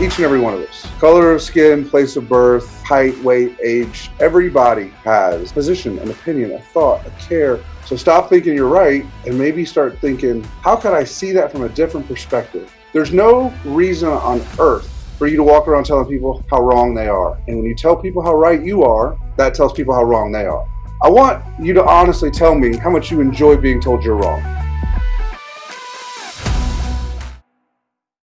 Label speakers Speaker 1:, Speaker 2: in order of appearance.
Speaker 1: Each and every one of us. Color of skin, place of birth, height, weight, age. Everybody has a position, an opinion, a thought, a care. So stop thinking you're right and maybe start thinking, how could I see that from a different perspective? There's no reason on earth for you to walk around telling people how wrong they are. And when you tell people how right you are, that tells people how wrong they are. I want you to honestly tell me how much you enjoy being told you're wrong.